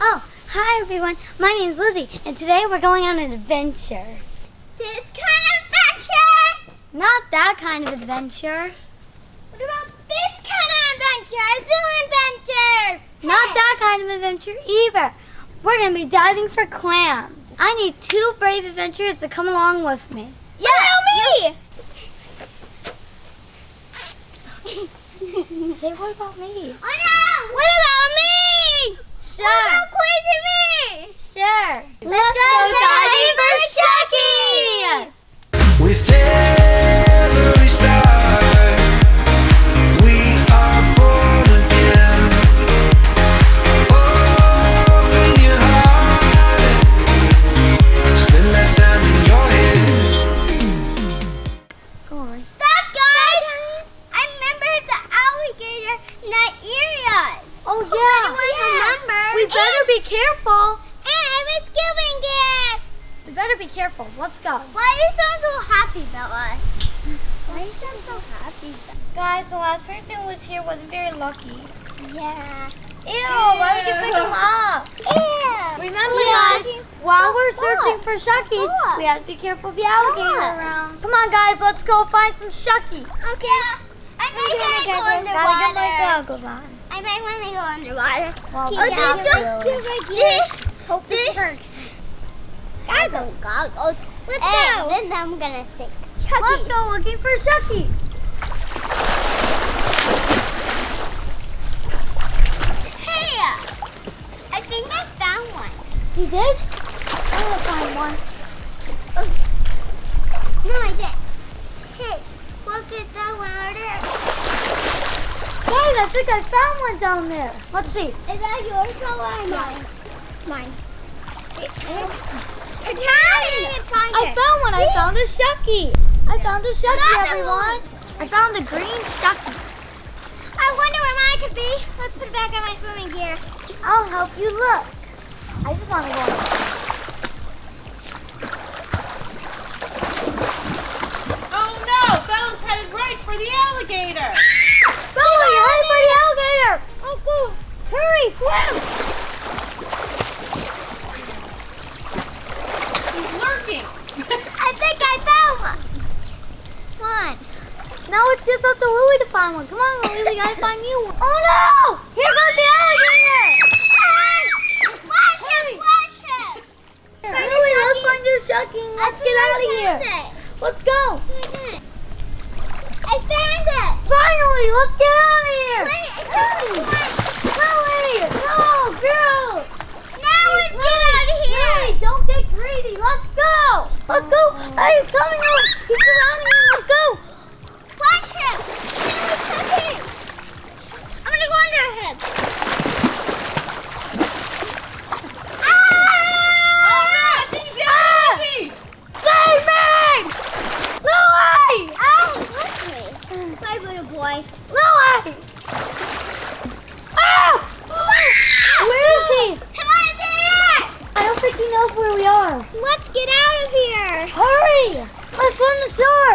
Oh, hi everyone. My name is Lizzie, and today we're going on an adventure. This kind of adventure! Not that kind of adventure. What about this kind of adventure? A zoo adventure! Not that kind of adventure either. We're going to be diving for clams. I need two brave adventurers to come along with me. Yeah, me! Say what about me? Oh no! What about me? Sure. What about crazy me? Sure. Let's go diving for Shuckies! With giving it. We better be careful. Let's go. Why are you sound so happy, Bella? Why you sound so happy? Guys, the last person who was here wasn't very lucky. Yeah. Ew, why would you pick them up? Ew. Remember, guys, while we're searching for shuckies, we have to be careful of the alligator around. Come on, guys, let's go find some shuckies. Okay. I might want to go Gotta get my underwater. goggles on. I might want to go underwater. Well, it have up. to. Let's go. Hope this works. Got those goggles. Let's And go. Then I'm gonna sink. Let's go looking for shuckies. Hey! Uh, I think I found one. You did? I'm gonna find one. Oh. No, I did. Hey, look at that one over there. Guys, I think I found one down there. Let's see. Is that yours or mine? Mine. It's mine. I find I found one. I found a shucky. I found a shucky, Another everyone. I found a green shucky. I wonder where mine could be. Let's put it back on my swimming gear. I'll help you look. I just want to go. Oh no! Bella's headed right for the alligator! Bella, you're headed for the alligator. Let's go. Hurry, swim. He's lurking! I think I found one. One. Now it's just up to Lily to find one. Come on, Lily, we gotta find you one. Oh no! Here goes the alligator. Flash him! Flash him! Lily, let's find your shucky let's get out of here. Let's go. I found it. Finally, let's get out of here. Wait, I found one. Lily, no, girl. Now let's get out of here. Lily, don't get greedy. Let's go. Let's go. Hey, he's coming. He's surrounding him. Let's go. Flash him. Flash him. I'm gonna go under him. Ah! Alright! I think he's got Lizzie! Save me! Lily! Ow! Touch me. Bye, little boy. Lily! Ah! Where is he? Come on, there! I don't think he knows where we are. Let's get out of here. Hurry! Let's swim the shore.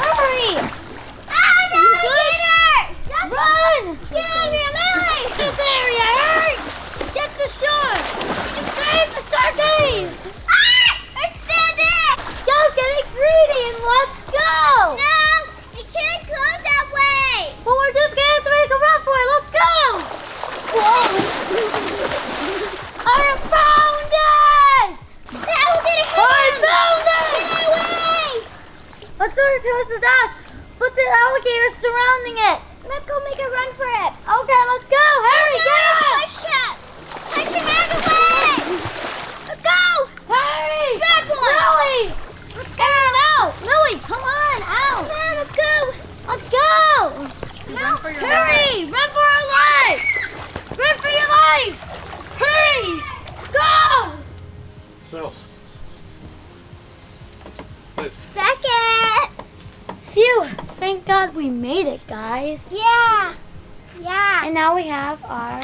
Hurry! Ah, the You good? alligator! Run! Get out of here, Lily! This area, hurry! Get the shore! Save the shuckies! Ah! It's still there! Just getting greedy and let's go! No! You can't go that way! But we're just gonna have to make a run for it. Let's go! Whoa! I have found it! The alligator I hit him! found it! Get away! Let's towards the dock. Put the alligator surrounding it. Let's go make a run for it. Okay, let's go. Hurry, up! Push him! Push him out of the way! Let's go! Hurry! Bad boy! Lily! Let's go out! Lily, come on, out! Come on, let's go! Let's go! Run for your we made it, guys. Yeah! Yeah! And now we have our.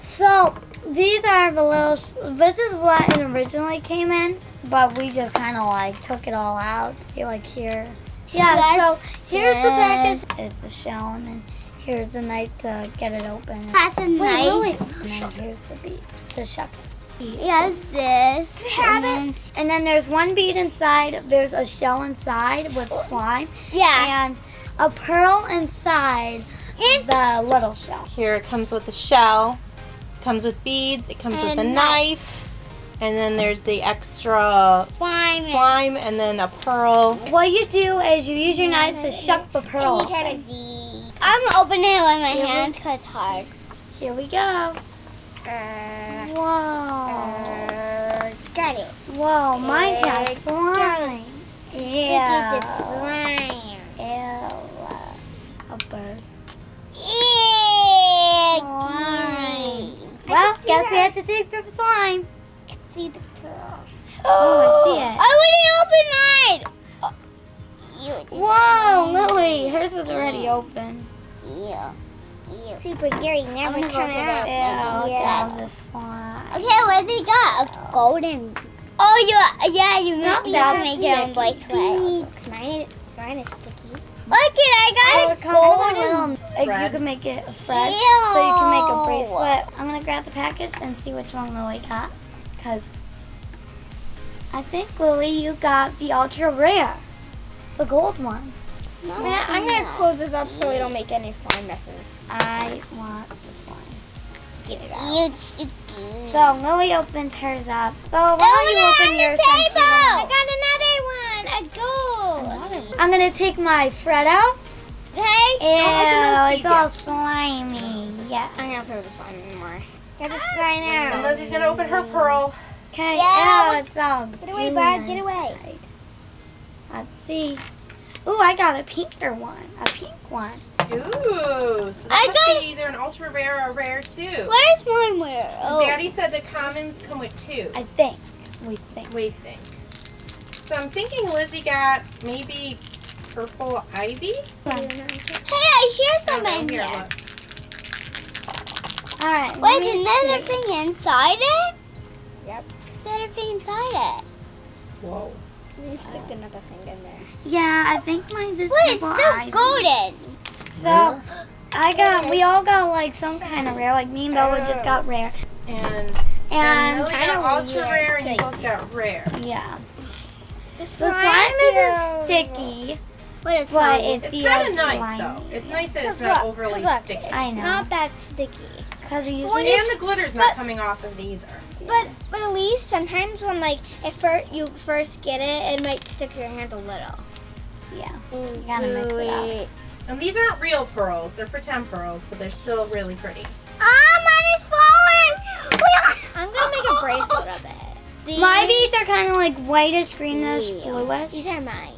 So these are the little. This is what it originally came in, but we just kind of like took it all out. See, like here. Yeah. Yes. So here's the package. It's the shell, and then Here's the knife to get it open. Has a Wait, knife. wait, wait. And then here's the beads to shuck it. Yes, this. And then, and then there's one bead inside. There's a shell inside with slime, Yeah. and a pearl inside the little shell. Here it comes with the shell, comes with beads, it comes with a knife. knife, and then there's the extra Slime. slime and then a pearl. What you do is you use your knives to shuck the pearl. And you try to I'm opening it with my hands because it's hard. Here we go. Uh, Whoa. uh, got it. Whoa, mine got Uh, slime. Ew. Look at the slime. Ew. A bird. Slime. Guess we have to dig for slime. see the pearl. Oh, I oh, see it. I already opened mine. Oh, Whoa, Lily, hers was already open. Yeah. Super Gary never come out. Yeah. look at all slime. Okay, what they got? A golden. Oh, you yeah, you, It's not you that can make your own sticky. bracelet. Mine, mine is sticky. Look it, I Oh, got it a comes with a golden. little, like, you thread. can make it a thread, so you can make a bracelet. I'm gonna grab the package and see which one Lily got, because I think Lily, you got the ultra rare, the gold one. Man, I'm gonna close this up so we don't make any slime messes. I want the slime. Get it out. So Lily opens hers up. Oh, why don't you open yours since you I don't got another one. A gold. I'm gonna take my Fred out. Ew, it's all slimy. Yeah. I'm gonna put the slime anymore. Get the slime And out. Lizzie's gonna open her pearl. Okay. Yeah, Ew, it's all Get away, bud, get away. inside. Let's see. Ooh, I got a pinker one. A pink one. Ooh, so that I must got- be either an ultra rare or rare too. Where's mine? Where? 'Cause oh. Daddy said the commons come with two. I think. We think. We think. So I'm thinking Lizzie got maybe purple ivy. Hey, I hear Oh, something here, here. All right. let Wait, me is another see. thing inside it? Yep. Is there another thing inside it? Whoa. You stick another thing in there. Yeah, I think mine just. Wait, it's purple still ivy. golden. So I got. We all got like some kind of rare. Like me and Bella just got oh. rare. And And and Lily kinda got ultra weird rare and you both got rare. yeah. The The slime isn't sticky, What is but it It's kind of nice slimy. though. It's nice that it's not look, overly look, sticky. I It's know. not that sticky. Because it When usually. And the glitter's not but- coming off of it either. But but at least sometimes when like if fir- you first get it, it might stick your hand a little. Yeah. You gotta mix it up. And these aren't real pearls. They're pretend pearls, but they're still really pretty. Ah, mine is falling. I'm gonna make a bracelet of it. These, My beads are kind of like whitish, greenish, Yeah. bluish. These are mine.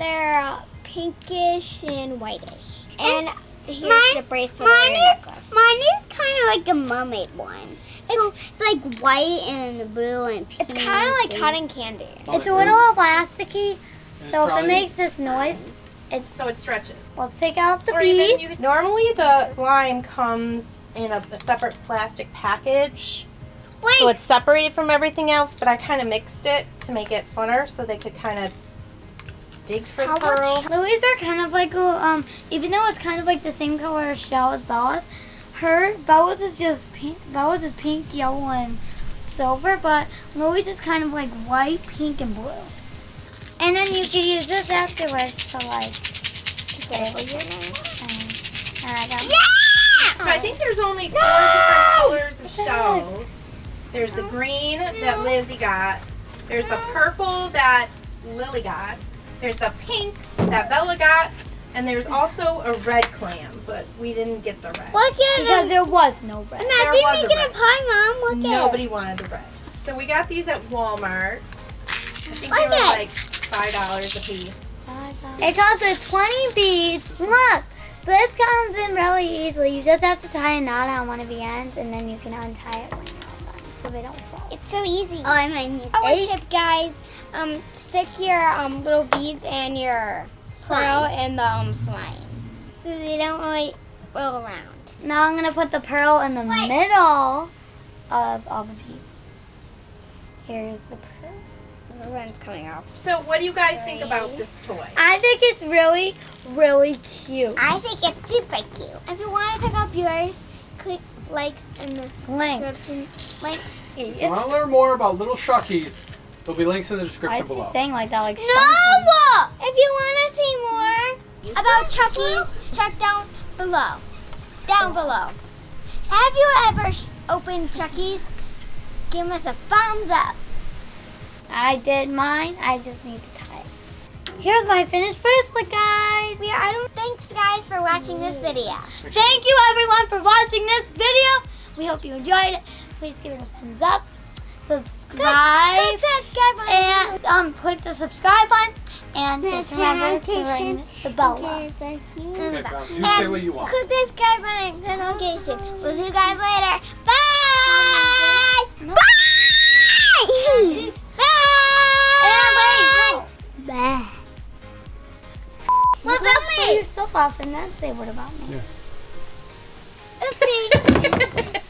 They're uh, pinkish and whitish. And, here's mine- the bracelet. Mine is necklace. mine is kind of like a mermaid one. So it's like white and blue and pink. It's kind of like and- cotton candy. It's a little elasticy, so if it makes this noise, it's. So it stretches. We'll take out the bead. normally the slime comes in a, a separate plastic package. Wait, So it's separated from everything else, but I kind of mixed it to make it funner so they could kind of dig for How pearl. much? Louis are kind of like a, um, even though it's kind of like the same color shell as Bella's, her Bella's is just pink. Bella's is pink, yellow, and silver, but Louis is kind of like white, pink, and blue. And then you can use this afterwards to like label your name. And, and I got So I think there's only four different colors of shells. There's the green that Lizzie got. There's the purple that Lily got. There's a pink that Bella got. And there's also a red clam, but we didn't get the red. Look at because there was no red. And I There didn't was a make it a pie, Mom. Look at Nobody wanted the red. So we got these at Walmart. I think they were at- like five dollars a piece. $5. It comes with 20 beads. Look, this comes in really easily. You just have to tie a knot on one of the ends, and then you can untie it when you're all done, so they don't fall. It's so easy. oh, I might miss Our Eight. tip, guys, um, stick your um, little beads and your pearl in the um, slime, so they don't really roll around. Now I'm gonna put the pearl in the middle of all the beads. Here's the pearl. The one's coming off. So what do you guys think about this toy? I think it's really, really cute. I think it's super cute. If you want to pick up yours, click likes in the Links. description. Links. If you want to learn more about little Shuckies, there'll be links in the Why description is he below. saying like that? Like No! If you want to see more about Shuckies, check down below. Down below. Have you ever opened Shuckies? Give us a thumbs up. I did mine. I just need to tie it. Here's my finished bracelet, guys. We are, I don't. Thanks, guys, for watching this video. Thank you everyone for watching this video. We hope you enjoyed it. Please give it a thumbs up, subscribe, Click that subscribe button. and um, click the subscribe button. And just remember to Notification. ring the bell. up. Okay, Val, you say what you want. Click the subscribe button and notification. We'll see you guys later. Bye! Bye! Bye! Bah. What about Say me? yourself off and then say what about me. Yeah.